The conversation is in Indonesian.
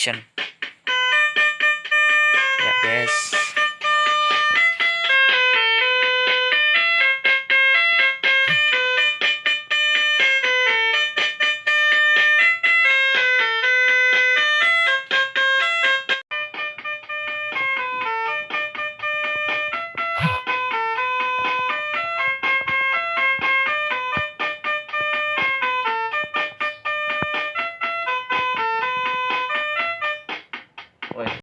action. Ya guys place.